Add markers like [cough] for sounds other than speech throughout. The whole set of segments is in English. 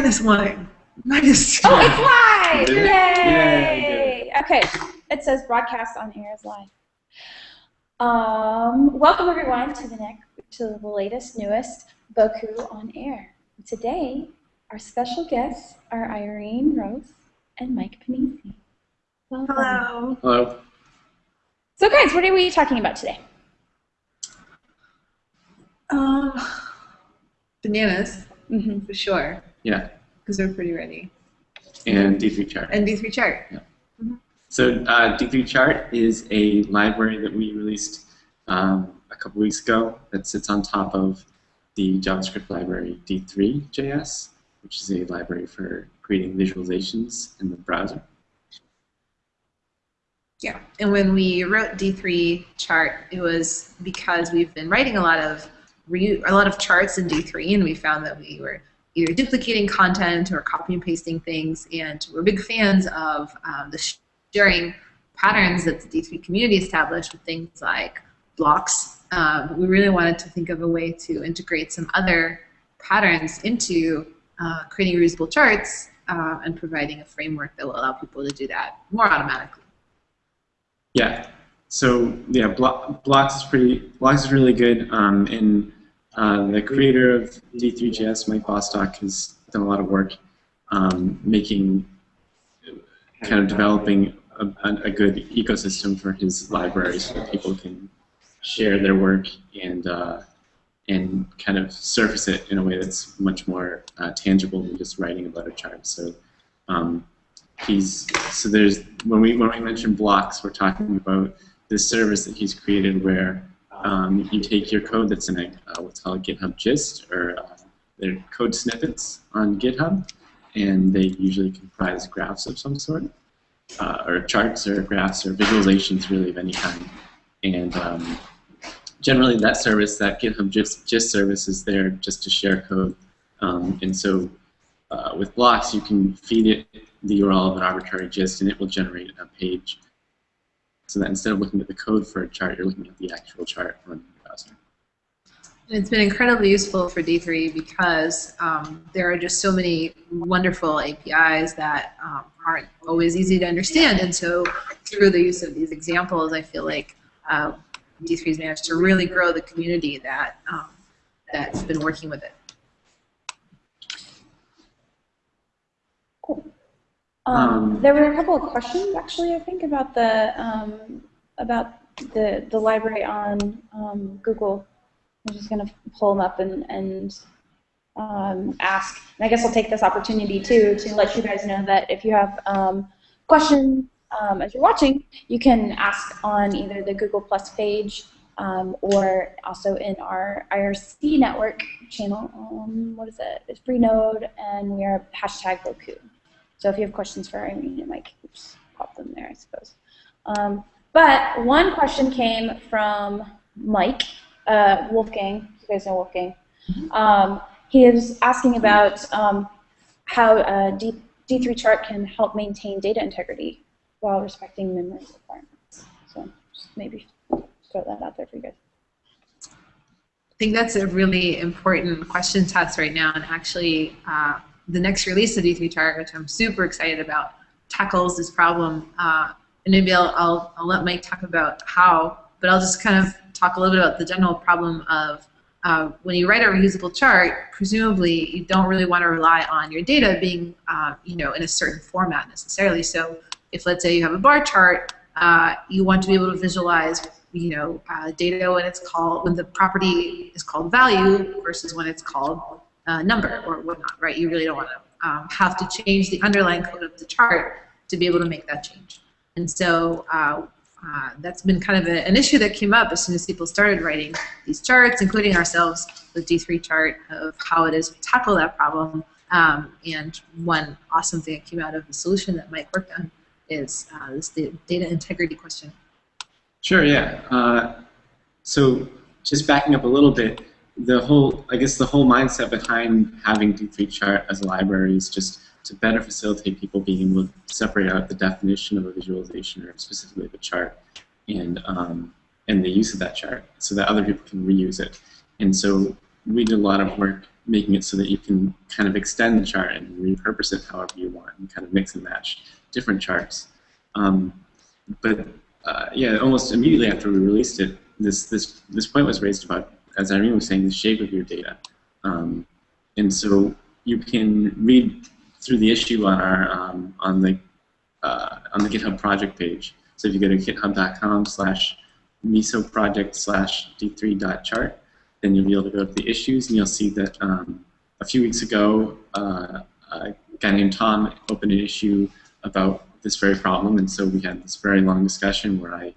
minus one. Minus two. Oh, it's live! Did? Yay! Yay, Okay, it says broadcast on air is live. Um, welcome everyone to the next, to the latest, newest Bocoup on air. Today, our special guests are Irene Ros and Mike Pennisi. Welcome. Hello. Hello. So, guys, what are we talking about today? Um, bananas, Mm-hmm. for sure. Yeah. Because they're pretty ready. And D3 chart. And D3 chart. Yeah, So uh, D3 chart is a library that we released um, a couple weeks ago that sits on top of the JavaScript library D3.js, which is a library for creating visualizations in the browser. Yeah. And when we wrote D3 chart, it was because we've been writing a lot of re- a lot of charts in D3, and we found that we were either duplicating content or copy and pasting things, and we're big fans of um, the sharing patterns that the D3 community established with things like blocks. Um, we really wanted to think of a way to integrate some other patterns into uh, creating reusable charts uh, and providing a framework that will allow people to do that more automatically. Yeah. So yeah, Blo- Blocks is pretty. Blocks is really good. Um, and uh, the creator of D3JS, Mike Bostock, has done a lot of work um, making, kind of developing a, a, good ecosystem for his library so that people can share their work and uh, and kind of surface it in a way that's much more uh, tangible than just writing a chart. So. Um, he's so there's when we when we mention blocks, we're talking about this service that he's created where um, you take your code that's in a uh, what's called GitHub gist or uh, they're code snippets on GitHub, and they usually comprise graphs of some sort, uh, or charts or graphs or visualizations really of any kind, and um, generally that service, that GitHub gist, gist service, is there just to share code, um, and so uh, with blocks, you can feed it the URL of an arbitrary gist, and it will generate a page. So that instead of looking at the code for a chart, you're looking at the actual chart on the browser. And it's been incredibly useful for D3 because um, there are just so many wonderful APIs that um, aren't always easy to understand. And so through the use of these examples, I feel like uh, D3 has managed to really grow the community that um, that's been working with it. Cool. Um, Um, there were a couple of questions actually, I think, about the um, about the the library on um, Google. I'm just going to pull them up and and um, ask. And I guess I'll take this opportunity too to let you guys know that if you have um, questions um, as you're watching, you can ask on either the Google Plus page um, or also in our IRC network channel. Um, what is it? It's Freenode, and we are hashtag Bocoup. So if you have questions for Irene, it might oops, pop them there, I suppose. Um, but one question came from Mike uh, Wolfgang. You guys know Wolfgang. Um, he is asking about um, how uh, D, D3 chart can help maintain data integrity while respecting memory requirements. So just maybe throw that out there for you guys. I think that's a really important question to us right now, and actually, uh, the next release of D3 Chart, which I'm super excited about, tackles this problem. Uh, and maybe I'll, I'll, I'll let Mike talk about how, but I'll just kind of talk a little bit about the general problem of uh, when you write a reusable chart, presumably you don't really want to rely on your data being, uh, you know, in a certain format necessarily. So if let's say you have a bar chart, uh, you want to be able to visualize you know, uh, data when it's called when the property is called value versus when it's called uh, number or whatnot, right? You really don't want to um, have to change the underlying code of the chart to be able to make that change. And so uh, uh, that's been kind of a, an issue that came up as soon as people started writing these charts, including ourselves with D3 chart of how it is we tackle that problem. Um, and one awesome thing that came out of the solution that Mike worked on is uh, this data integrity question. Sure, yeah. Uh, so just backing up a little bit, the whole, I guess the whole mindset behind having D3 chart as a library is just to better facilitate people being able to separate out the definition of a visualization or specifically the chart and, um, and the use of that chart so that other people can reuse it. And so we did a lot of work making it so that you can kind of extend the chart and repurpose it however you want and kind of mix and match different charts. Um, but uh, yeah, almost immediately after we released it, this this this point was raised about, as Irene was saying, the shape of your data, um, and so you can read through the issue on our um, on the uh, on the GitHub project page. So if you go to github.com/slash miso project slash d3.chart, then you'll be able to go to the issues, and you'll see that um, a few weeks ago, uh, a guy named Tom opened an issue about this very problem, and so we had this very long discussion where I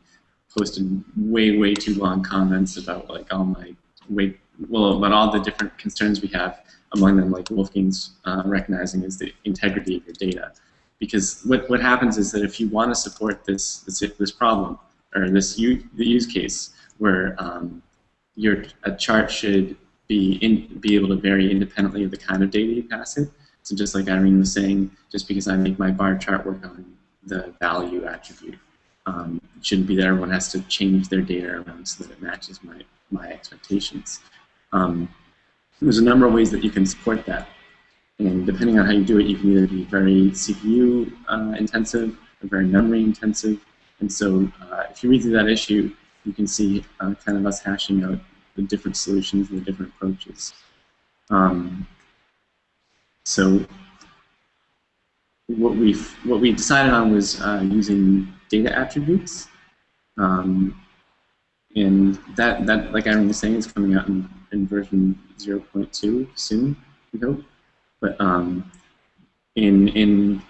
posted way, way too long comments about like all my way, well, about all the different concerns we have. Among them, like Wolfgang's uh, recognizing is the integrity of your data, because what what happens is that if you want to support this this this problem or this use, the use case where um, your a chart should be in, be able to vary independently of the kind of data you pass it. So just like Irene was saying, just because I make my bar chart work on the value attribute, um, shouldn't be that everyone has to change their data around so that it matches my, my expectations. Um, there's a number of ways that you can support that. And depending on how you do it, you can either be very CPU uh, intensive or very memory intensive. And so uh, if you read through that issue, you can see uh, kind of us hashing out the different solutions and the different approaches. Um, so what we what we decided on was uh, using data attributes, um, and that that like Aaron was saying is coming out in, in version 0.2 soon, we hope. But um, in in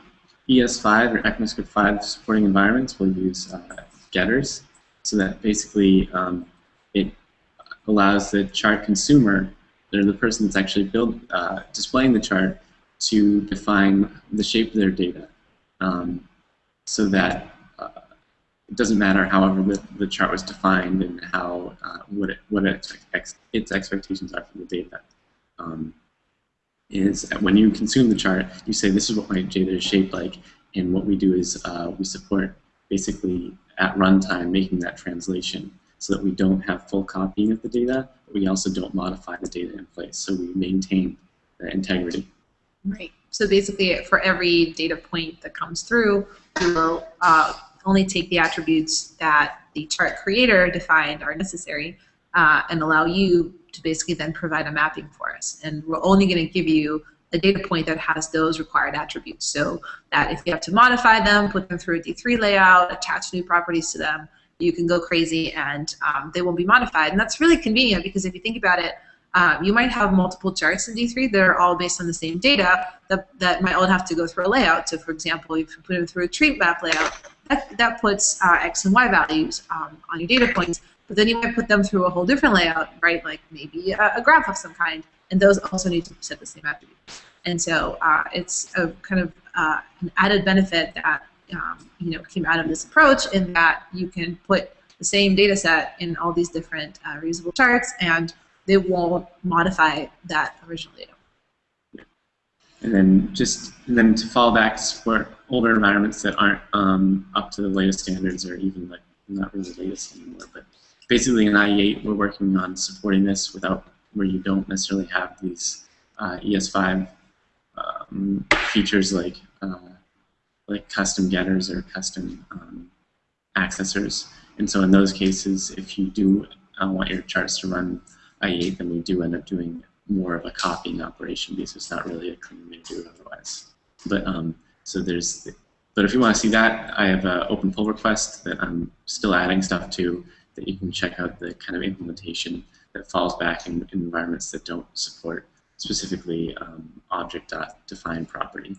ES5 or ECMAScript 5 supporting environments, we'll use uh, getters, so that basically um, it allows the chart consumer, or the person that's actually build, uh, displaying the chart, to define the shape of their data um, so that it doesn't matter however the, the chart was defined and how uh, what, it, what it ex its expectations are for the data. Um, is when you consume the chart, you say this is what my data is shaped like, and what we do is uh, we support basically at runtime making that translation so that we don't have full copying of the data, but we also don't modify the data in place, so we maintain the integrity. Right. So basically, for every data point that comes through, we will uh, only take the attributes that the chart creator defined are necessary uh, and allow you to basically then provide a mapping for us. And we're only going to give you a data point that has those required attributes. So that if you have to modify them, put them through a D3 layout, attach new properties to them, you can go crazy and um, they won't be modified. And that's really convenient because if you think about it, um, you might have multiple charts in D3 that are all based on the same data that, that might all have to go through a layout. So for example, if you put them through a tree map layout, that, that puts uh, X and Y values um, on your data points. But then you might put them through a whole different layout, right? Like maybe a, a graph of some kind. And those also need to set the same attributes. And so uh, it's a kind of uh, an added benefit that um, you know came out of this approach in that you can put the same data set in all these different uh, reusable charts and they won't modify that original data. And then just then to fall back support older environments that aren't um, up to the latest standards or even like not really the latest anymore. But basically in IE8 we're working on supporting this without where you don't necessarily have these uh, ES5 um, features like uh, like custom getters or custom um, accessors. And so in those cases, if you do uh, want your charts to run IE8, then we do end up doing more of a copying operation because it's not really a clean way to do it otherwise. But um, so there's, but if you want to see that, I have an open pull request that I'm still adding stuff to that you can check out the kind of implementation that falls back in, in environments that don't support specifically um, object.define property.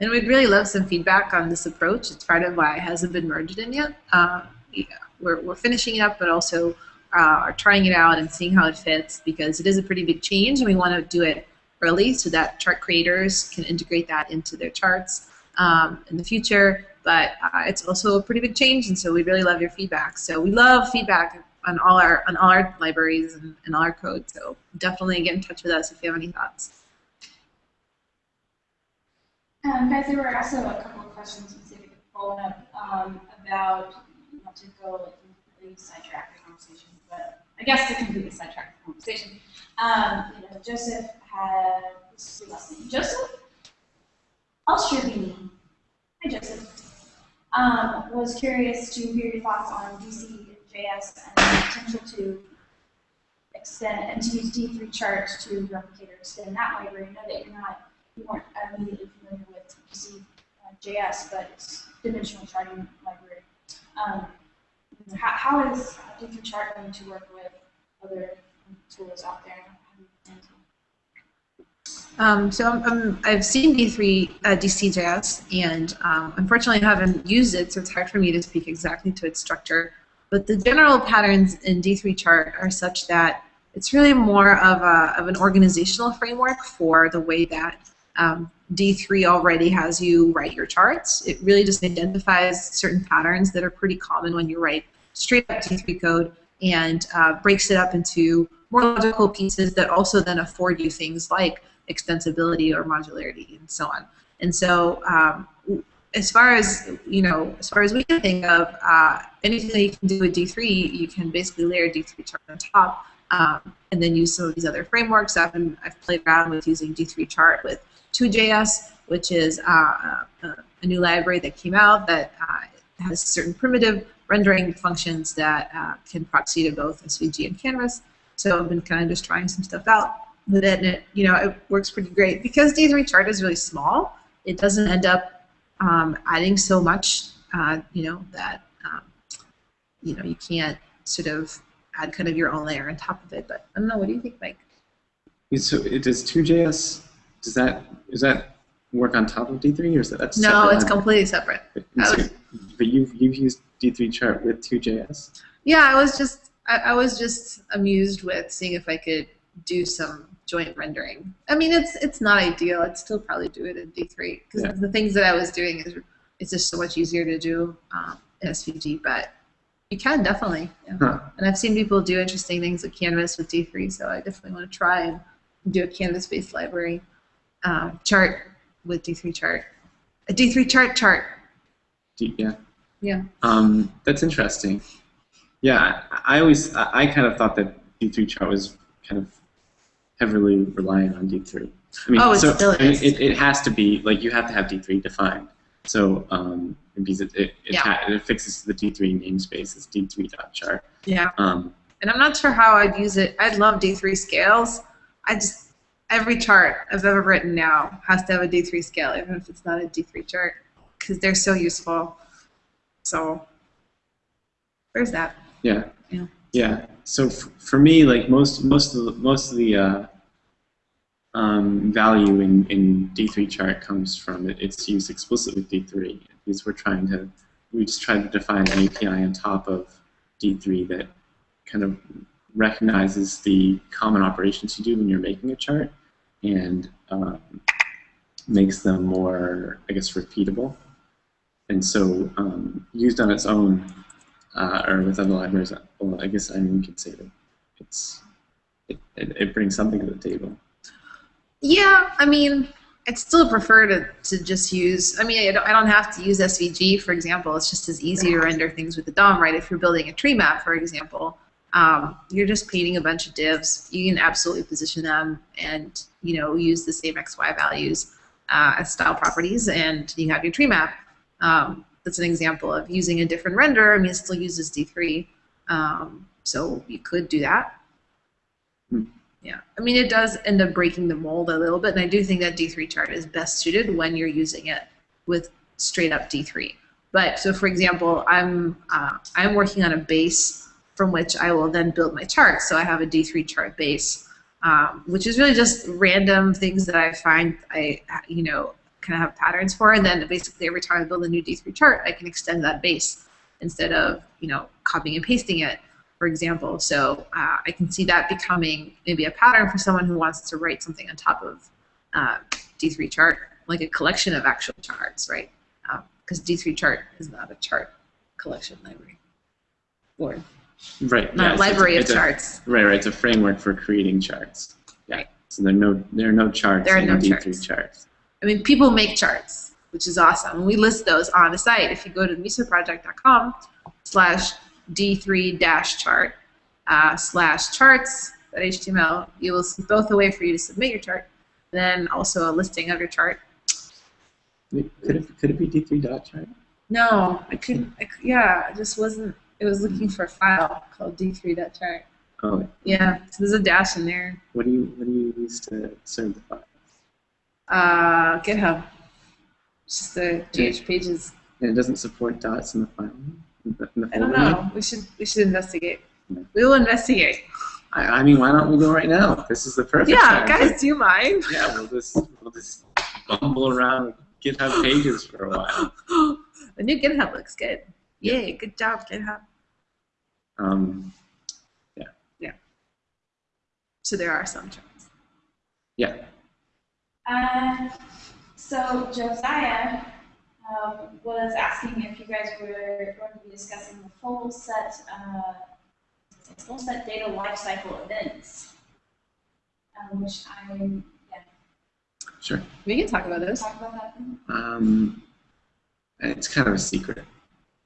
And we'd really love some feedback on this approach. It's part of why it hasn't been merged in yet. Uh, yeah, we're, we're finishing it up, but also uh, are trying it out and seeing how it fits because it is a pretty big change and we want to do it early so that chart creators can integrate that into their charts um, in the future. But uh, it's also a pretty big change and so we really love your feedback. So we love feedback on all our on all our libraries and, and all our code. So definitely get in touch with us if you have any thoughts. Um, guys, there were also a couple of questions specific to up um, about to go completely sidetrack the conversation, but I guess to completely sidetrack the conversation, um, you know, Joseph had, what's his last name? Joseph? Alstrabini. Hi, Joseph. Um, was curious to hear your thoughts on DC and JS and the potential to extend and to use D3 charts to replicate or extend that library. I know that you're not, you weren't immediately familiar with DC uh, JS, but it's dimensional charting library. Um, how, how is D3 chart going to work with other tools out there? Um, so I'm, I'm, I've seen D3 uh, DCJS, and um, unfortunately I haven't used it, so it's hard for me to speak exactly to its structure. But the general patterns in D3 chart are such that it's really more of, a, of an organizational framework for the way that um, D3 already has you write your charts. It really just identifies certain patterns that are pretty common when you write straight up D3 code and uh, breaks it up into more logical pieces that also then afford you things like extensibility or modularity and so on. And so um, as far as you know, as far as we can think of, uh, anything that you can do with D3, you can basically layer D3 chart on top, um, and then use some of these other frameworks. I've been, I've played around with using D3 chart with Two.js, which is uh, a, a new library that came out that uh, has certain primitive rendering functions that uh, can proxy to both SVG and Canvas. So I've been kind of just trying some stuff out with it, and it, you know, it works pretty great because D3 chart is really small. It doesn't end up um, adding so much, uh, you know, that um, you know you can't sort of add kind of your own layer on top of it. But I don't know. What do you think, Mike? So it does Two.js, does that, does that work on top of D3 or is that that's No, it's completely separate. But, so- but you've, you've used D3 chart with Two.js? Yeah, I was just I, I was just amused with seeing if I could do some joint rendering. I mean, it's it's not ideal. I'd still probably do it in D3 because Yeah. the things that I was doing is it's just so much easier to do um, in SVG. But you can definitely. Yeah. Huh. And I've seen people do interesting things with Canvas with D3, so I definitely want to try and do a Canvas-based library um, chart with D3 chart. A D3 chart chart. D, yeah. Yeah. Um, that's interesting. Yeah, I, I always, I, I kind of thought that D3 chart was kind of heavily reliant on D3. I mean, Oh, it so, still I mean, is. it, it has to be, like, you have to have D3 defined. So, um, because it, it, it, Yeah. ha- it affixes to the D3 namespace as D3.chart. Yeah. Um, and I'm not sure how I'd use it. I'd love D3 scales. I just every chart I've ever written now has to have a D3 scale, even if it's not a D3 chart, because they're so useful. So there's that. Yeah. Yeah. Yeah. So f- for me, like most most of the, most of the uh, um, value in, in D3 chart comes from it, its used explicit with D3 because we're trying to we just tried to define an API on top of D3 that kind of recognizes the common operations you do when you're making a chart and um, makes them more, I guess, repeatable. And so um, used on its own, uh, or with other libraries, well, I guess I mean, we could say that it's it, it, it brings something to the table. Yeah, I mean, I'd still prefer to, to just use, I mean, I don't, I don't have to use SVG, for example. It's just as easy to render things with the DOM, right? If you're building a tree map, for example, um, you're just painting a bunch of divs. You can absolutely position them and, you know, use the same XY values uh, as style properties, and you have your tree map. Um, that's an example of using a different render. I mean, it still uses D3, um, so you could do that. Yeah, I mean, it does end up breaking the mold a little bit, and I do think that D3 chart is best suited when you're using it with straight up D3. But so, for example, I'm uh, I'm working on a base from which I will then build my chart. So I have a D3 chart base, um, which is really just random things that I find I you know kind of have patterns for, and then basically every time I build a new D3 chart, I can extend that base instead of you know copying and pasting it for example. So uh, I can see that becoming maybe a pattern for someone who wants to write something on top of uh, D3 chart, like a collection of actual charts, right? Because D3 chart is not a chart collection library, or Right. not yeah, a so it's- library of a- charts. Right, right. It's a framework for creating charts. Yeah. Right. So there are no there are no charts There are in no D3 charts. charts. I mean, people make charts, which is awesome. And we list those on the site. If you go to misoproject.com slash d3-chart uh, slash charts HTML. You will see both a way for you to submit your chart, and then also a listing of your chart. Could it, could it be D3 dot chart? No, I couldn't. I, yeah, it just wasn't. It was looking for a file called d3.chart. Oh, Yeah, so there's a dash in there. what do you what do you use to serve the file? Uh, GitHub. It's just the GH pages. And it doesn't support dots in the file. In the, in the I don't know. We should we should investigate. Yeah. We will investigate. I, I mean, why don't we go right now? This is the perfect Yeah, time. guys, do you mind? Yeah, we'll just we'll just bumble around GitHub pages for a while. [gasps] the new GitHub looks good. Yay, good job, GitHub. Um, yeah. Yeah. So there are some charts. yeah. Uh, so Josiah um, was asking if you guys were going to be discussing the full set, uh, full set data lifecycle events, um, which I'm yeah. Sure. We can talk about those. Talk about that. Um, it's kind of a secret. [laughs]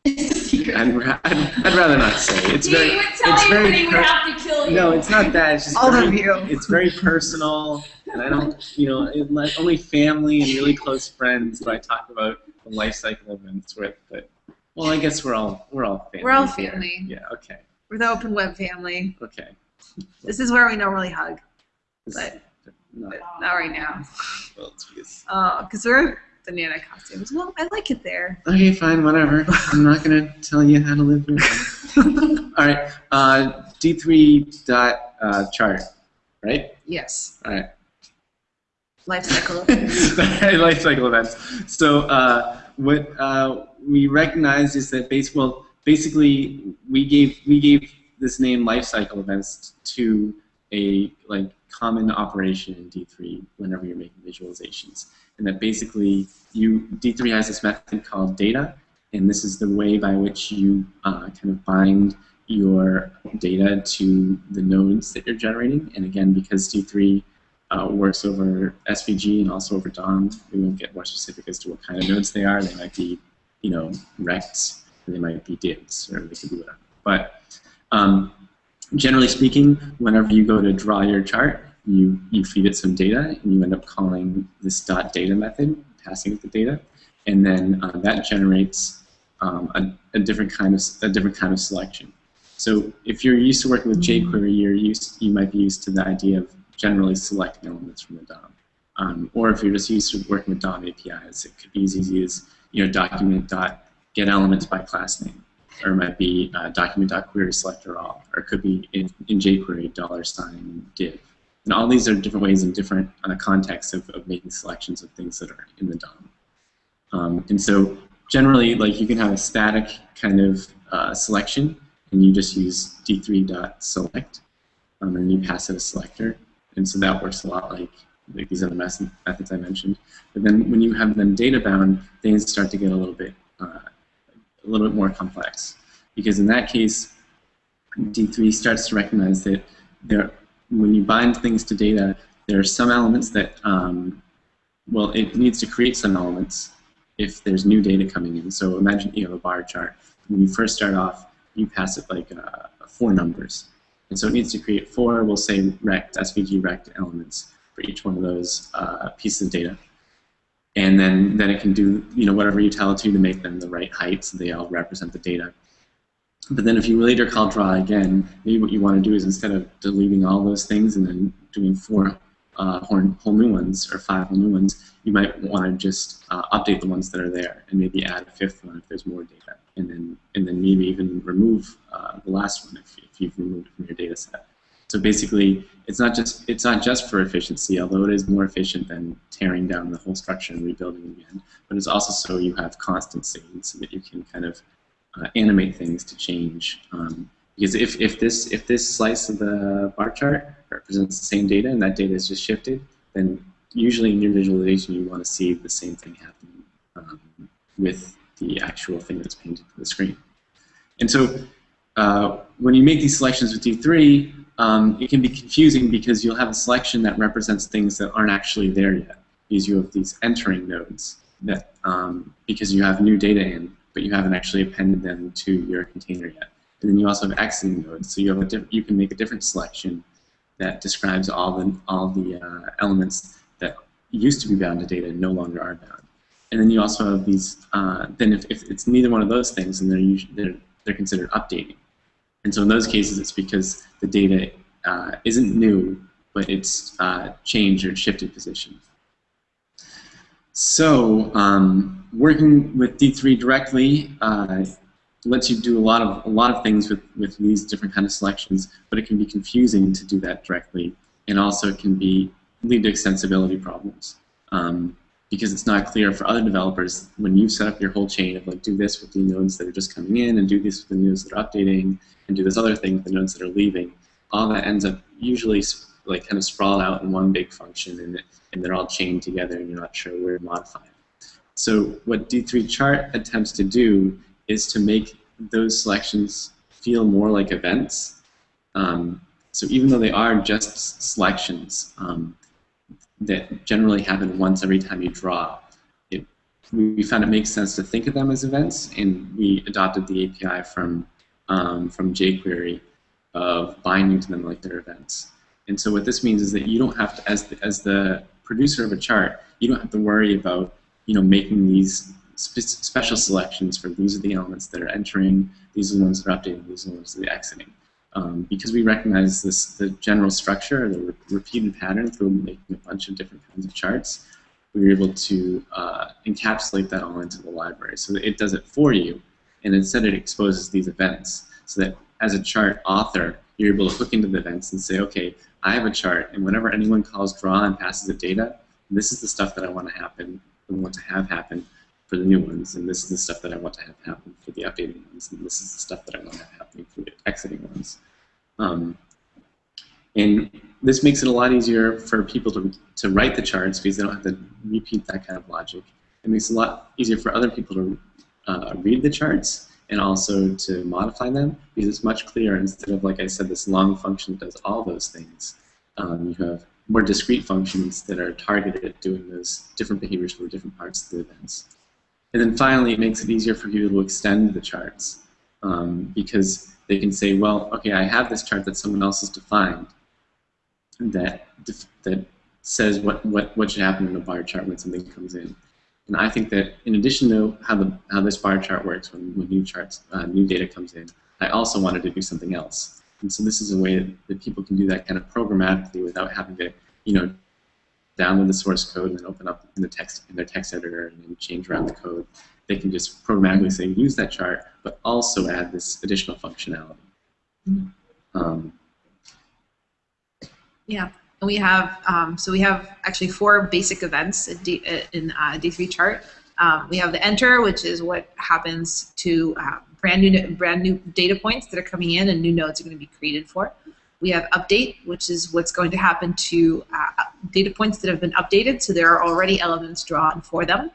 It's a secret. I'd, ra- I'd, I'd rather not say. It's you very would tell it's me very when would have to kill you. no, it's not that. It's just All very, of you. It's very personal, and I don't, you know, it, like, only family and really close friends do I talk about the life cycle events with. But well, I guess we're all we're all family. We're all here. family. Yeah. Okay. We're the open web family. Okay. This is where we normally hug, but, not, but not right now. well, it's because- Oh, because we're banana costumes. Well, I like it there. Okay, fine, whatever. I'm not gonna tell you how to live your life. [laughs] All right. Uh, D3 dot uh, chart, right? Yes. All right. Life cycle. [laughs] life cycle events. So uh, what uh, we recognized is that base, well, basically we gave we gave this name life cycle events to a like common operation in D3 whenever you're making visualizations, and that basically you D3 has this method called data, and this is the way by which you uh, kind of bind your data to the nodes that you're generating. And again, because D3 uh, works over SVG and also over DOM. We won't get more specific as to what kind of nodes they are. They might be, you know, rects, they might be divs, or they could be whatever. But um, generally speaking, whenever you go to draw your chart, you, you feed it some data, and you end up calling this dot data method, passing it the data, and then uh, that generates um, a, a different kind of a different kind of selection. So if you're used to working with jQuery, you're used you might be used to the idea of generally selecting elements from the DOM. Um, or if you're just used to working with DOM APIs, it could be as easy as you know document dot get elements by class name, or it might be uh, document dot query selector all, or it could be in, in jQuery dollar sign div. And all these are different ways and different uh, contexts of, of making selections of things that are in the DOM. Um, and so generally, like you can have a static kind of uh, selection, and you just use d3.select, um, and you pass it a selector, and so that works a lot like, like these other methods I mentioned. But then when you have them data bound, things start to get a little bit uh, a little bit more complex, because in that case, D3 starts to recognize that there, when you bind things to data, there are some elements that, um, well, it needs to create some elements if there's new data coming in. So imagine you have a bar chart. When you first start off, you pass it like uh, four numbers. And so it needs to create four, we'll say rect, SVG rect elements for each one of those uh, pieces of data. And then, then it can do you know whatever you tell it to to make them the right height so they all represent the data. But then if you later call draw again, maybe what you want to do is instead of deleting all those things and then doing four uh, whole, new ones or five whole new ones, you might want to just uh, update the ones that are there and maybe add a fifth one if there's more data, and then and then maybe even remove uh, the last one if, if you've removed from your data set. So basically, it's not just it's not just for efficiency, although it is more efficient than tearing down the whole structure and rebuilding again. But it's also so you have constancy, so that you can kind of uh, animate things to change. Um, because if, if this if this slice of the bar chart represents the same data and that data is just shifted, then usually in your visualization you want to see the same thing happen um, with the actual thing that's painted to the screen. And so uh, when you make these selections with D3, um, it can be confusing because you'll have a selection that represents things that aren't actually there yet. Because you have these entering nodes that um, because you have new data in, but you haven't actually appended them to your container yet. and then you also have exiting nodes. So you have a you can make a different selection that describes all the all the uh, elements that used to be bound to data and no longer are bound. And then you also have these. Uh, then if, if it's neither one of those things, then they're usually they're they're considered updating. And so in those cases, it's because the data uh, isn't new, but it's uh, changed or shifted position. So um, working with D3 directly uh, lets you do a lot of a lot of things with, with these different kind of selections, but it can be confusing to do that directly, and also it can be lead to extensibility problems. Um, because it's not clear for other developers when you set up your whole chain of like do this with the nodes that are just coming in and do this with the nodes that are updating and do this other thing with the nodes that are leaving. All that ends up usually like kind of sprawled out in one big function and, and they're all chained together and you're not sure where to modify it. So what D3 chart attempts to do is to make those selections feel more like events. Um, so even though they are just selections, um, that generally happen once every time you draw. It, we found it makes sense to think of them as events, and we adopted the API from um, from jQuery of binding to them like they're events. And so what this means is that you don't have to, as the, as the producer of a chart, you don't have to worry about you know making these spe special selections for these are the elements that are entering, these are the ones that are updating, these are the ones that are exiting. Um, because we recognize this the general structure, the re repeated pattern through making a bunch of different kinds of charts, we were able to uh, encapsulate that all into the library. So it does it for you, and instead it exposes these events, so that as a chart author, you're able to hook into the events and say, okay, I have a chart, and whenever anyone calls draw and passes it data, this is the stuff that I want to happen, I want to have happen for the new ones, and this is the stuff that I want to have happen for the updating ones, and this is the stuff that I want to have happening for the exiting ones. Um, and this makes it a lot easier for people to, to write the charts because they don't have to repeat that kind of logic. It makes it a lot easier for other people to uh, read the charts and also to modify them because it's much clearer instead of, like I said, this long function that does all those things. Um, you have more discrete functions that are targeted at doing those different behaviors for different parts of the events. And then finally, it makes it easier for people to extend the charts um, because they can say, well, okay, I have this chart that someone else has defined that that says what, what, what should happen in a bar chart when something comes in. And I think that in addition to how the how this bar chart works when, when new charts uh, new data comes in, I also wanted to do something else. And so this is a way that, that people can do that kind of programmatically without having to, you know, download the source code and then open up in the text in their text editor and then change around the code. They can just programmatically say use that chart, but also add this additional functionality. Um, Yeah, and we have um, so we have actually four basic events in, D, in uh, D3 chart. Um, we have the enter, which is what happens to uh, brand new brand new data points that are coming in and new nodes are going to be created for. We have update, which is what's going to happen to uh, data points that have been updated, so there are already elements drawn for them.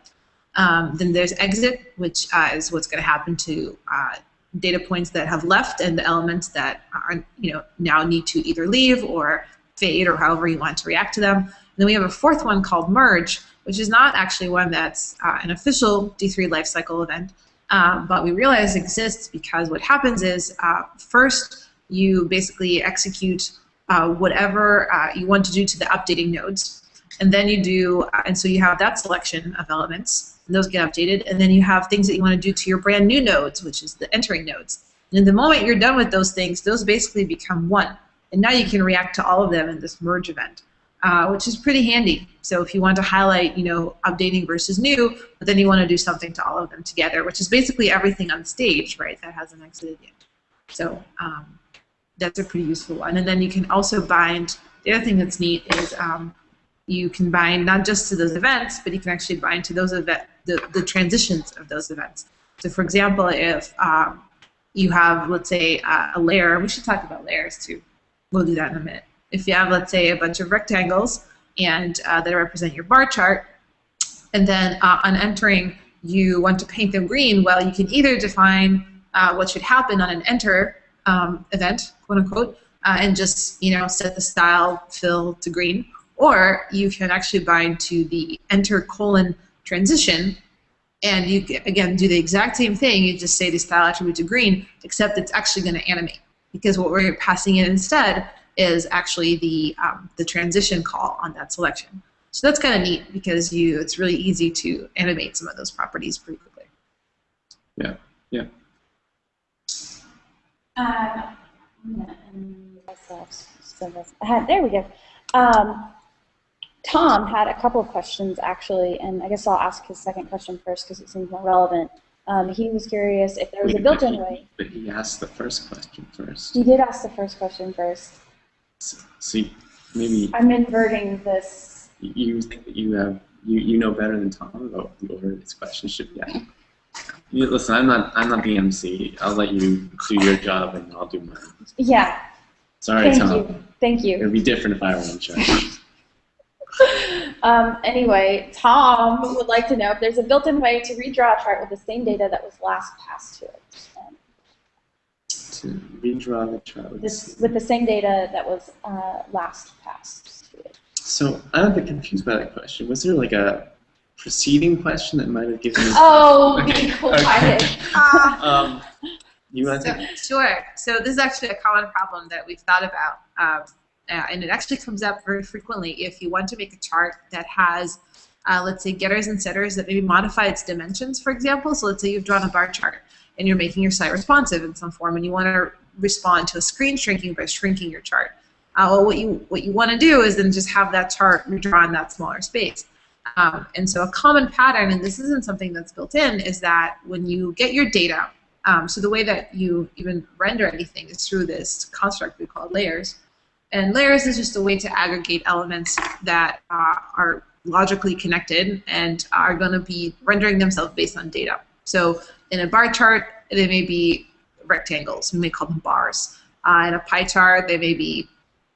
Um, then there's exit, which uh, is what's going to happen to uh, data points that have left and the elements that are, you know, now need to either leave or fade or however you want to react to them. And then we have a fourth one called merge, which is not actually one that's uh, an official D3 lifecycle event, um, but we realize exists because what happens is uh, first you basically execute uh, whatever uh, you want to do to the updating nodes. And then you do, uh, and so you have that selection of elements, and those get updated. And then you have things that you want to do to your brand new nodes, which is the entering nodes. And the moment you're done with those things, those basically become one. And now you can react to all of them in this merge event, uh, which is pretty handy. So if you want to highlight, you know, updating versus new, but then you want to do something to all of them together, which is basically everything on stage, right, that hasn't exited yet. So um, that's a pretty useful one. And then you can also bind, the other thing that's neat is um, you can bind not just to those events, but you can actually bind to those event, the, the transitions of those events. So for example, if um, you have, let's say, uh, a layer, we should talk about layers too. We'll do that in a minute. If you have, let's say, a bunch of rectangles and uh, that represent your bar chart, and then uh, on entering, you want to paint them green, well, you can either define uh, what should happen on an enter um, event, quote unquote, uh, and just you know set the style fill to green, or you can actually bind to the enter colon transition, And you, again, do the exact same thing. You just say the style attribute to green, except it's actually going to animate. Because what we're passing in instead is actually the, um, the transition call on that selection. So that's kind of neat because you, it's really easy to animate some of those properties pretty quickly. Yeah, Yeah, and myself, so that's- I had- There we go. Um, Tom had a couple of questions actually, and I guess I'll ask his second question first because it seems more relevant. Um, he was curious if there was a Wait, but built-in way. But he asked the first question first. He did ask the first question first. So, so you- maybe I'm inverting this. you think that you have you, you know better than Tom about the order this question should be asked. You, listen, I'm not I'm not the MC. I'll let you do your job and I'll do mine. Yeah, Sorry, thank Tom. you. Thank you. It would be different if I were in charge. [laughs] Um, anyway, Tom would like to know if there's a built-in way to redraw a chart with the same data that was last passed to it. Um, to redraw the chart. this, with the same data that was uh, last passed to it. So I'm a bit confused by that question. Was there like a preceding question that might have given me? Oh, be [laughs] Okay. quiet. Um, you want So, to? sure. So this is actually a common problem that we've thought about, um, uh, and it actually comes up very frequently if you want to make a chart that has, uh, let's say, getters and setters that maybe modify its dimensions, for example. So let's say you've drawn a bar chart and you're making your site responsive in some form, and you want to respond to a screen shrinking by shrinking your chart. Uh, well, what you what you want to do is then just have that chart redrawn in that smaller space. Um, and so a common pattern, and this isn't something that's built in, is that when you get your data um, so the way that you even render anything is through this construct we call layers. And layers is just a way to aggregate elements that uh, are logically connected and are going to be rendering themselves based on data. So in a bar chart, they may be rectangles. We may call them bars. Uh, in a pie chart, they may be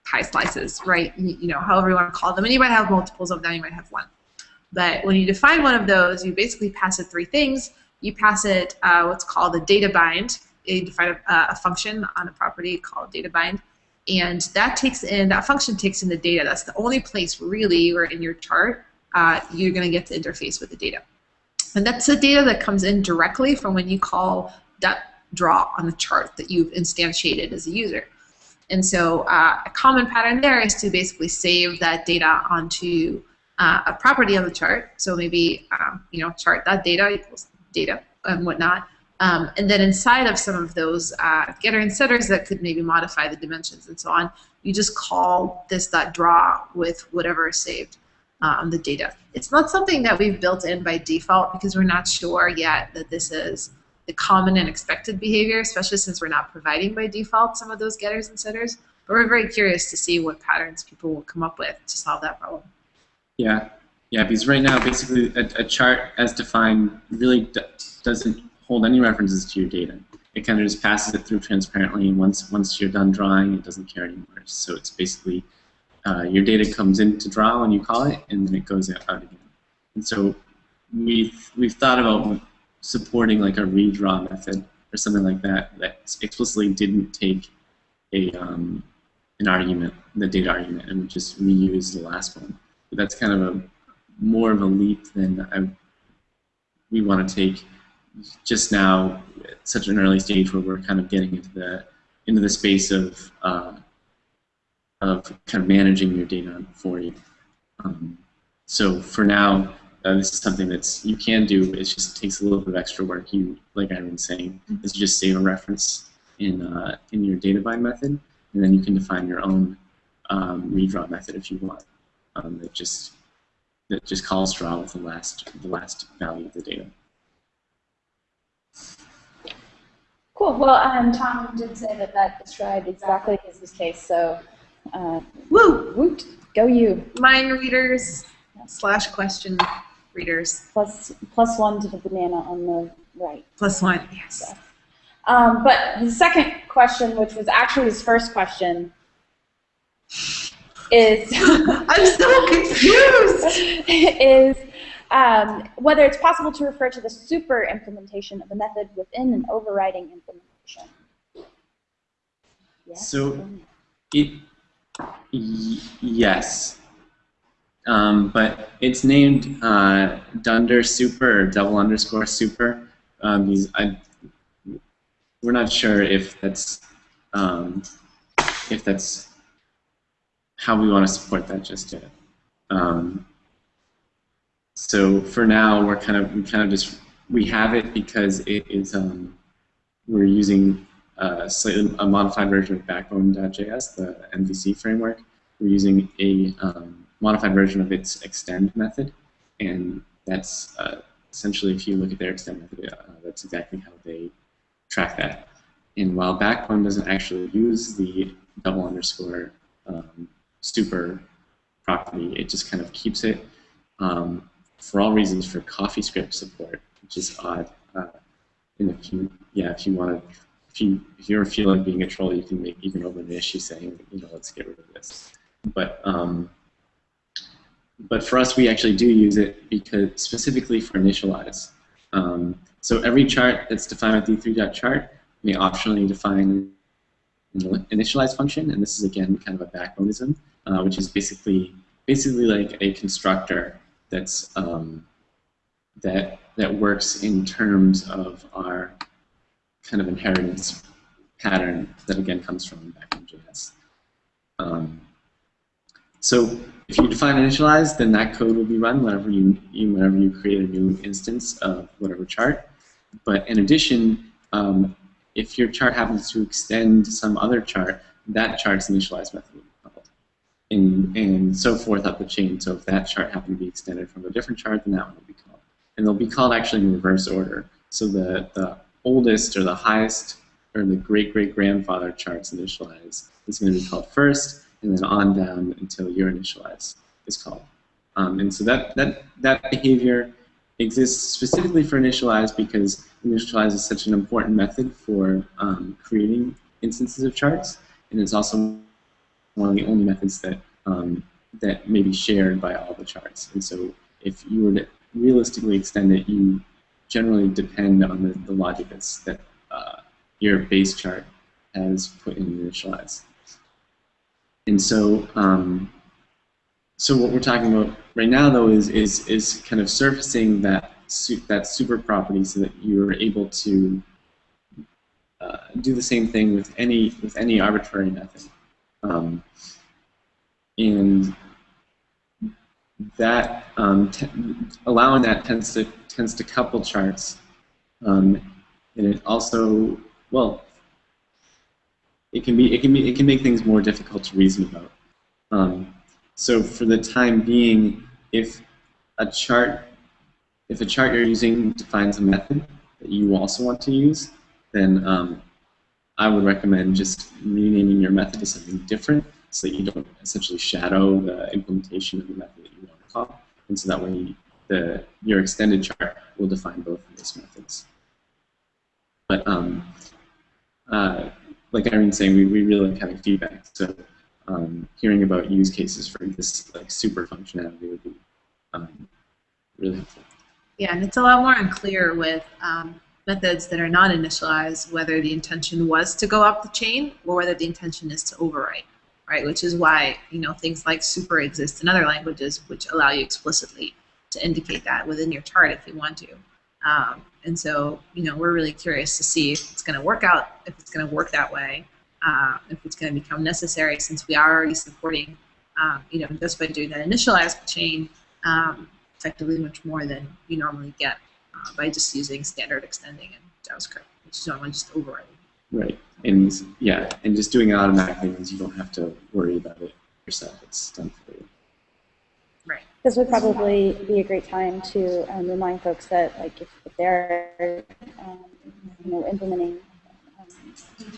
pie slices, right? You you know, however you want to call them. And you might have multiples of them. You might have one. But when you define one of those, you basically pass it three things you pass it uh, what's called a data bind. You define a, a, function on a property called data bind, and that takes in that function takes in the data. That's the only place really where in your chart uh, you're going to get to interface with the data, and that's the data that comes in directly from when you call that draw on the chart that you've instantiated as a user. And so uh, a common pattern there is to basically save that data onto uh, a property on the chart. So maybe um, you know chart that data equals data and whatnot. Um, and then inside of some of those uh, getter and setters that could maybe modify the dimensions and so on, you just call this dot draw with whatever is saved uh, on the data. It's not something that we've built in by default because we're not sure yet that this is the common and expected behavior, especially since we're not providing by default some of those getters and setters. But we're very curious to see what patterns people will come up with to solve that problem. Yeah, yeah. Because right now, basically, a, a chart as defined really doesn't hold any references to your data. It kind of just passes it through transparently, and once once you're done drawing, it doesn't care anymore. So it's basically uh, your data comes in to draw when you call it, and then it goes out again. And so we've we've thought about supporting like a redraw method or something like that that explicitly didn't take a um, an argument, the data argument, and just reuse the last one. But that's kind of a more of a leap than I, we want to take just now at such an early stage where we're kind of getting into the into the space of uh, of kind of managing your data for you. Um, so for now, uh, this is something that's you can do. It just takes a little bit of extra work. You, like I've been saying, is just save a reference in uh, in your data bind method, and then you can define your own um, redraw method if you want. Um, that just that just calls draw with the last the last value of the data. Cool. Well, um, Tom did say that that described exactly his use case, so uh, Woo! woot, go you. Mind readers slash question readers Plus, plus one to the banana on the right. plus one. Yes. Um, but the second question, which was actually his first question, is [laughs] I'm so confused. [laughs] is um, whether it's possible to refer to the super implementation of a method within an overriding implementation. Yes. So- It y- yes. Um, but it's named uh, Dunder Super or double underscore super. Um, these, I, we're not sure if that's um, if that's how we want to support that just yet. Um, so for now, we're kind of we kind of just we have it because it is um, we're using a slightly a modified version of Backbone.js, the MVC framework. We're using a um, modified version of its extend method, and that's uh, essentially if you look at their extend method, uh, that's exactly how they track that. And while Backbone doesn't actually use the double underscore um, super property, it just kind of keeps it um, for all reasons for CoffeeScript support, which is odd. Uh, if you, yeah, if you want to, if you if you're feeling being a troll, you can make even open an issue saying, you know, let's get rid of this. But um, but for us, we actually do use it because specifically for initialize. Um, so every chart that's defined with d3.chart may optionally define an initialize function, and this is again kind of a backboneism, uh, which is basically basically like a constructor that's um, that that works in terms of our kind of inheritance pattern that again comes from backbone.js. Um, so if you define initialize, then that code will be run whenever you, you whenever you create a new instance of whatever chart. But in addition, um, if your chart happens to extend some other chart, that chart's initialize method. And, and so forth up the chain. So if that chart happened to be extended from a different chart, then that one will be called. And they'll be called actually in reverse order. So the, the oldest or the highest or the great-great-grandfather chart's initialize is going to be called first, and then on down until your initialize is called. Um, and so that, that, that behavior exists specifically for initialize because initialize is such an important method for um, creating instances of charts, and it's also one of the only methods that um, that may be shared by all the charts. And so if you were to realistically extend it, you generally depend on the, the logic that's, that uh, your base chart has put in initialize. And so um, so what we're talking about right now, though, is is is kind of surfacing that that super property so that you're able to uh, do the same thing with any with any arbitrary method, um, and that um, allowing that tends to tends to couple charts, um, and it also well, it can be it can be it can make things more difficult to reason about. Um, so for the time being, if a chart, if a chart you're using defines a method that you also want to use, then um, I would recommend just renaming your method to something different so that you don't essentially shadow the implementation of the method that you want to call. And so that way the, your extended chart will define both of those methods. But um, uh, like Irene saying, we, we really like having feedback. So um, hearing about use cases for this like super functionality would be um, really helpful. Yeah, and it's a lot more unclear with um, methods that are not initialized whether the intention was to go up the chain or whether the intention is to overwrite, right? Which is why you know things like super exist in other languages, which allow you explicitly to indicate that within your chart if you want to. Um, and so, you know, we're really curious to see if it's going to work out, if it's going to work that way, uh, if it's going to become necessary since we are already supporting, um, you know, just by doing that initialize chain, um, effectively much more than you normally get uh, by just using standard extending in JavaScript, which is normally just overriding. Right, and yeah, and just doing it automatically means you don't have to worry about it yourself. It's done for you. Right. This would probably be a great time to um, remind folks that, like, if, if they're, um, you know, implementing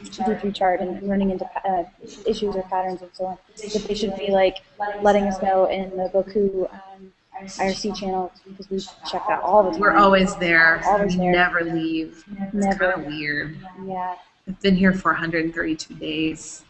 D3 chart and running into uh, issues or patterns and so on, that they should be like letting us know in the Bocoup um, IRC channel because we check that all the time. We're always there. Always we there. never leave. It's Never. kind of weird. Yeah. I've been here for 132 days.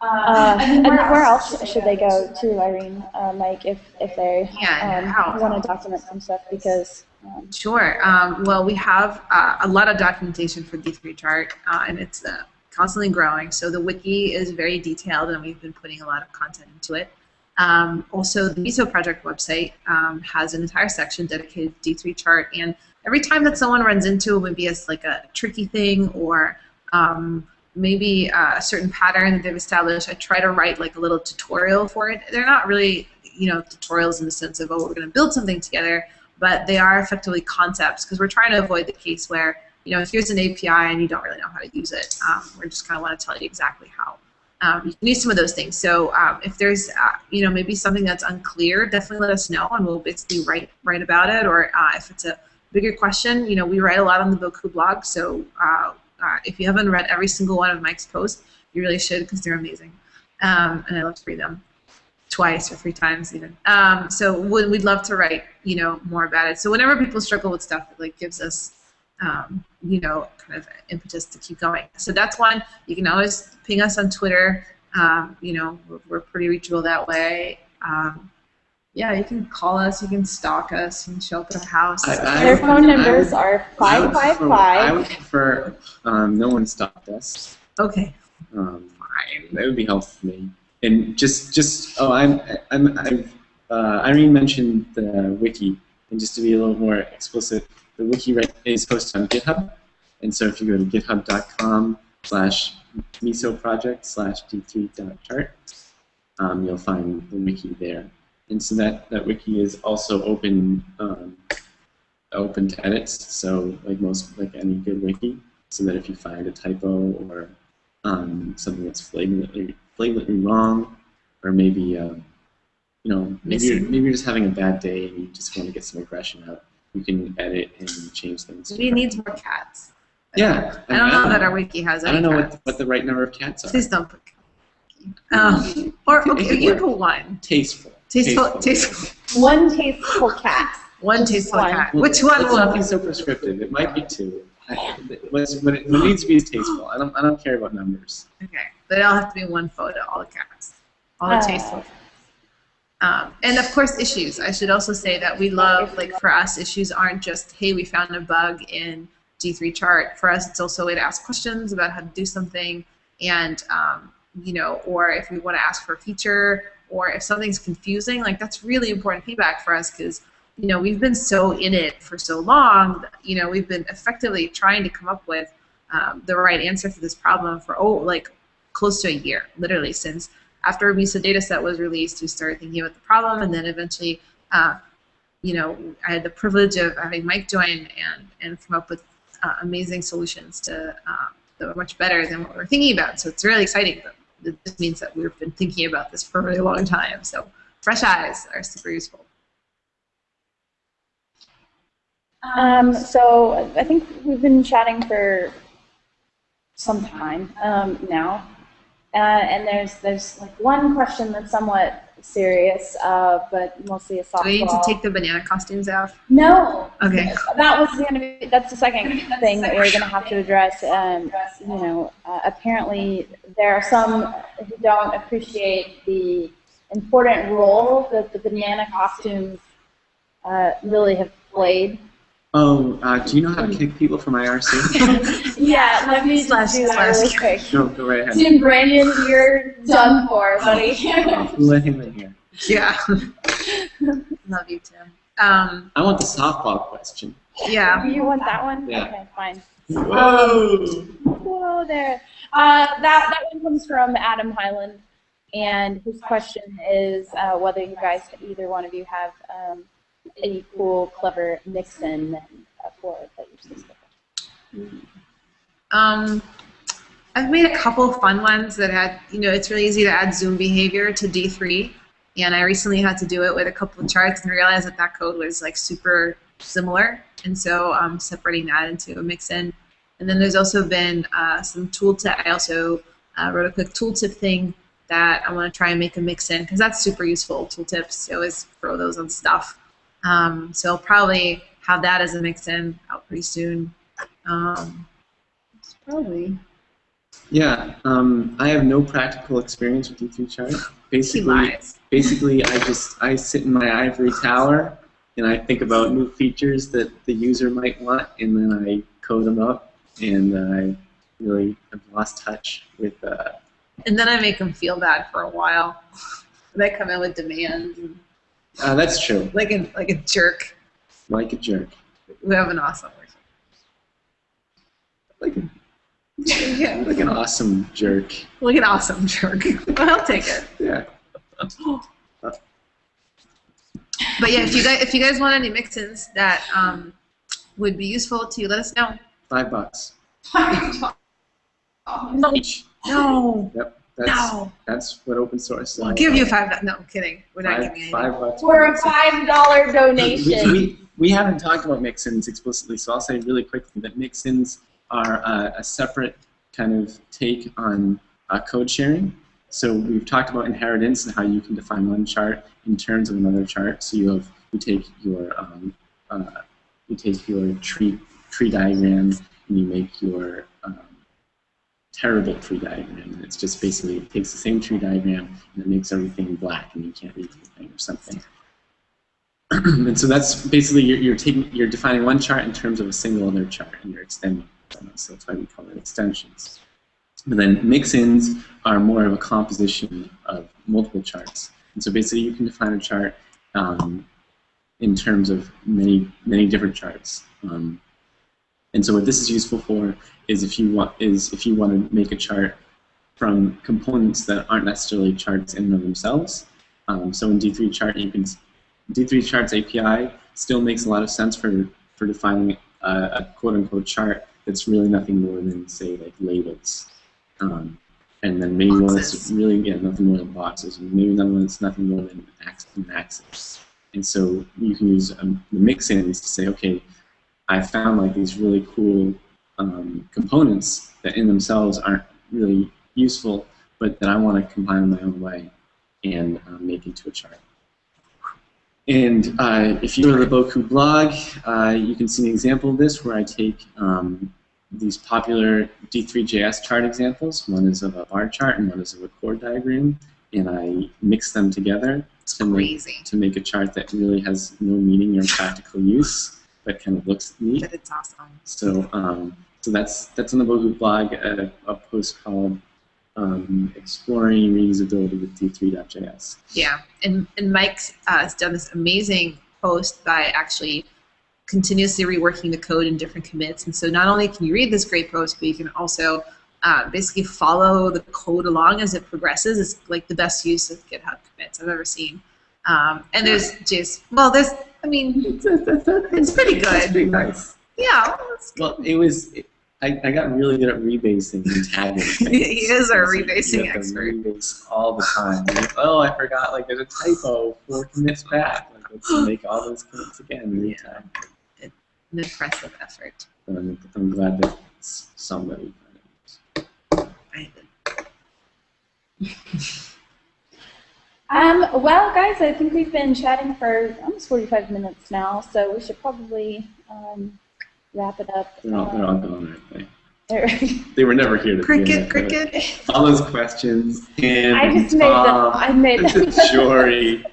Uh, and where else should they go to, Irene, uh, Mike, if, if they Yeah, um, want to document some stuff? Because um, Sure. Um, well, we have uh, a lot of documentation for D3 chart, uh, and it's uh, constantly growing. So the wiki is very detailed, and we've been putting a lot of content into it. Um, also, the Miso project website um, has an entire section dedicated to D3 chart, and every time that someone runs into maybe as like a tricky thing or um, maybe uh, a certain pattern that they've established, I try to write like a little tutorial for it. They're not really, you know, tutorials in the sense of oh, we're going to build something together, but they are effectively concepts because we're trying to avoid the case where you know, if here's an API and you don't really know how to use it. Um, we just kind of want to tell you exactly how. Um, you use some of those things. So um, if there's, uh, you know, maybe something that's unclear, definitely let us know, and we'll basically write write about it. Or uh, if it's a bigger question, you know, we write a lot on the Bocoup blog. So uh, uh, if you haven't read every single one of Mike's posts, you really should because they're amazing, um, and I love to read them twice or three times even. Um, so we'd love to write, you know, more about it. So whenever people struggle with stuff, it like gives us um, you know, kind of impetus to keep going. So that's one. You can always ping us on Twitter. Um, you know, we're, we're, pretty reachable that way. Um, yeah, you can call us. You can stalk us. You can show up at our house. I, I Their phone numbers would, are five five five. I would prefer um, no one stopped us. Okay. Um, Fine. That would be helpful for me. And just, just oh, I'm, I'm, I've, uh, Irene mentioned the wiki, and just to be a little more explicit, the wiki right is posted on GitHub. And so if you go to github.com slash miso project slash d3.chart, um, you'll find the wiki there. And so that, that wiki is also open um, open to edits, so like most like any good wiki, so that if you find a typo or um, something that's flagrantly flagrantly wrong, or maybe uh, you know maybe you're, maybe you're just having a bad day and you just want to get some aggression out, you can edit and change things. Maybe it needs more cats. Yeah. I don't know that our wiki has I don't know cats. what, what the right number of cats are. Please don't put um, or okay, you put one. Tasteful. Tasteful, tasteful. One tasteful cat. One tasteful one. cat. Which one Let's not be so prescriptive. It might be two. I- What it, what it needs to be is tasteful. I don't, I don't care about numbers. Okay, but it'll have to be one photo, all the cats, all the Uh. tasteful. Um, and of course, issues. I should also say that we love, like for us, issues aren't just, hey, we found a bug in D3 chart. For us, it's also a way to ask questions about how to do something, and um, you know, or if we want to ask for a feature, or if something's confusing, like that's really important feedback for us because you know we've been so in it for so long. You know, we've been effectively trying to come up with um, the right answer for this problem for oh, like close to a year, literally since after a Miso dataset was released, we started thinking about the problem, and then eventually, uh, you know, I had the privilege of having Mike join and and come up with uh, amazing solutions to uh, that were much better than what we were thinking about. So it's really exciting. It just means that we've been thinking about this for a really long time. So fresh eyes are super useful. Um, so I think we've been chatting for some time um, now, uh, and there's there's like one question that's somewhat serious, uh, but mostly a softball. Do we need to take the banana costumes off? No. Okay. That was to be. That's the second thing that we're going to have to address. Um, you know, uh, apparently there are some who don't appreciate the important role that the banana costumes uh, really have played. Oh, uh, do you know how to kick people from IRC? [laughs] yeah, let me Slash- just do that really quick. go, go right ahead. Tim Branyen, you're done for, buddy. Who [laughs] let him in here? Yeah. [laughs] Love you, Tim. Um, I want the softball question. yeah. you want that one? Yeah. Okay, fine. Whoa! Whoa there. Uh, that, that one comes from Adam Highland, and his question is uh, whether you guys, either one of you, have um, any cool, clever mix-in uh, for that you're specific. Um, I've made a couple fun ones that had, you know, it's really easy to add zoom behavior to D3. And I recently had to do it with a couple of charts and realized that that code was like super similar. And so I'm separating that into a mix-in. And then there's also been uh, some tooltip. I also uh, wrote a quick tooltip thing that I want to try and make a mix-in because that's super useful. Tooltips, you always throw those on stuff. Um, so I'll probably have that as a mix-in out pretty soon. Um, it's probably Yeah, um, I have no practical experience with D3 chart. [laughs] Basically, [laughs] basically, I just I sit in my ivory tower and I think about new features that the user might want, and then I code them up. And I really have lost touch with. Uh, And then I make them feel bad for a while. [laughs] They come in with demands, and Uh, that's true. like a like a jerk. Like a jerk. We have an awesome person. Like, a, [laughs] Yeah, like an awesome jerk. like an awesome jerk. [laughs] I'll take it. Yeah. But yeah, if you guys if you guys want any mix-ins that um, would be useful to you, let us know. Five bucks. Five No, no, Yep. That's no. that's what open source is. We'll all give you about. five. No, I'm kidding. We're not giving you five bucks. For a five dollar donation. we, we haven't talked about mix-ins explicitly, so I'll say really quickly that mix-ins are uh, a separate kind of take on uh, code sharing. So we've talked about inheritance and how you can define one chart in terms of another chart. So you have you take your um, uh, you take your tree tree diagram and you make your terrible tree diagram. And it's just basically it takes the same tree diagram and it makes everything black and you can't read anything or something. [clears throat] and so that's basically you're, you're taking you're defining one chart in terms of a single other chart and you're extending. So that's why we call it extensions. But then mix-ins are more of a composition of multiple charts. And so basically you can define a chart um, in terms of many many different charts. Um, and so what this is useful for is if you want is if you want to make a chart from components that aren't necessarily charts in and of themselves. Um, so in D3 chart you can D3 Charts API still makes a lot of sense for, for defining a, a quote-unquote chart that's really nothing more than, say, like labels. Um, and then maybe one that's Boxes. really, yeah, nothing more than boxes. And maybe another one that's nothing more than axis. And so you can use um, the mix-ins to say, okay, I found like these really cool um, components that in themselves aren't really useful, but that I want to combine in my own way and uh, make into a chart. And uh, if you go to the Bocoup blog, uh, you can see an example of this where I take um, these popular D3JS chart examples. One is of a bar chart and one is of a chord diagram, and I mix them together to make, to make a chart that really has no meaning or practical use, but kind of looks neat. but it's awesome. So, um, so that's that's on the Bocoup blog, a, a post called um, "Exploring Reusability with D3.js." Yeah, and and Mike uh, has done this amazing post by actually continuously reworking the code in different commits. And so not only can you read this great post, but you can also uh, basically follow the code along as it progresses. It's like the best use of GitHub commits I've ever seen. Um, and there's just well, there's I mean, It's, it's, It's pretty good. It's pretty nice. yeah, well, Well, it was. It, I, I got really good at rebasing and tagging. things. [laughs] He is our So you rebasing have to expert. Rebase all the time. Like, oh, I forgot. Like, there's a typo four commits back. Like, let's [gasps] make all those commits again Yeah. time. an impressive effort. But I'm, I'm glad that s- somebody. I- [laughs] Um, well, guys, I think we've been chatting for almost 45 minutes now, so we should probably um, wrap it up. They're all, they're all gone, aren't they? They were never here to begin Cricket, with, but cricket. All those questions. And I just made them. Tom, I made them. Jory.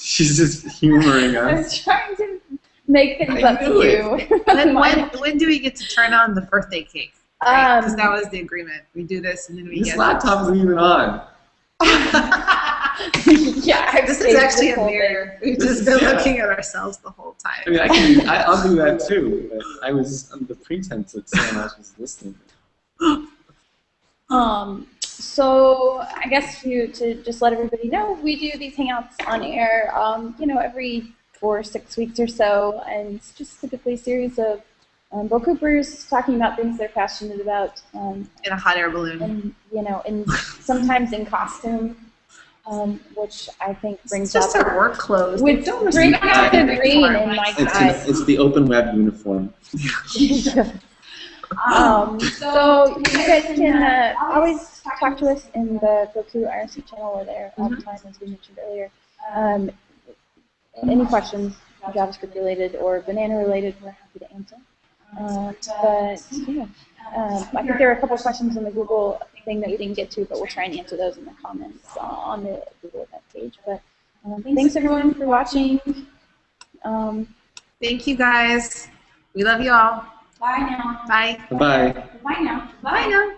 She's just humoring I us. was trying to make things I up to knew you. When, [laughs] when, when do we get to turn on the birthday cake? Because Um, that was the agreement. We do this and then we This get. laptop isn't even on. [laughs] [laughs] yeah, this is saved actually a whole mirror. We've just been yeah. looking at ourselves the whole time. I mean, I can, I, I'll do that [laughs] too. But I was under the pretense that someone else was listening. [gasps] Um, so I guess you to just let everybody know, we do these hangouts on air, um, you know, every four or six weeks or so, and it's just typically a series of um, Bocoupers talking about things they're passionate about, um, In a hot air balloon. and you know, and sometimes in costume, um, which I think It's brings just out our work clothes. Which Don't bring respect out our the green in my It's, eyes. it's, it's the open web uniform. [laughs] Um, so you guys can uh, always talk to us in the Bocoup IRC channel. We're there all the time, as we mentioned earlier. Um, any questions, JavaScript related or banana related, we're happy to answer. Uh, but yeah, um, I think there are a couple questions on the Google thing that we didn't get to, but we'll try and answer those in the comments uh, on the Google event page. But um, thanks everyone for watching. Um, Thank you guys. We love you all. Bye now. Bye. Bye. Bye now. Bye now.